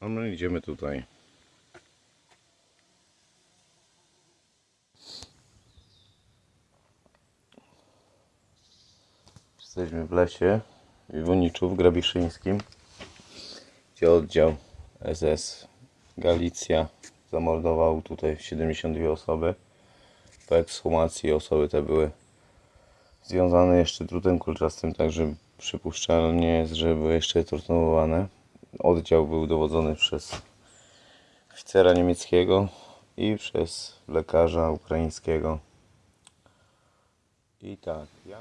A my idziemy tutaj. Jesteśmy w lesie w w Grabiszyńskim, gdzie oddział SS Galicja zamordował tutaj 72 osoby. Po ekshumacji osoby te były związane jeszcze drutem kulczastym, także przypuszczalnie że były jeszcze torturowane. Oddział był dowodzony przez oficera niemieckiego i przez lekarza ukraińskiego. I tak, ja...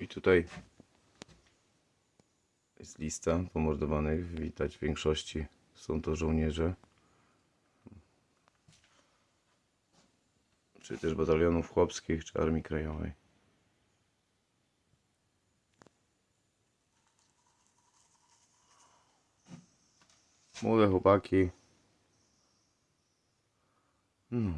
I tutaj jest lista pomordowanych. Widać w większości są to żołnierze. Czy też batalionów chłopskich, czy Armii Krajowej. Młode chłopaki. No.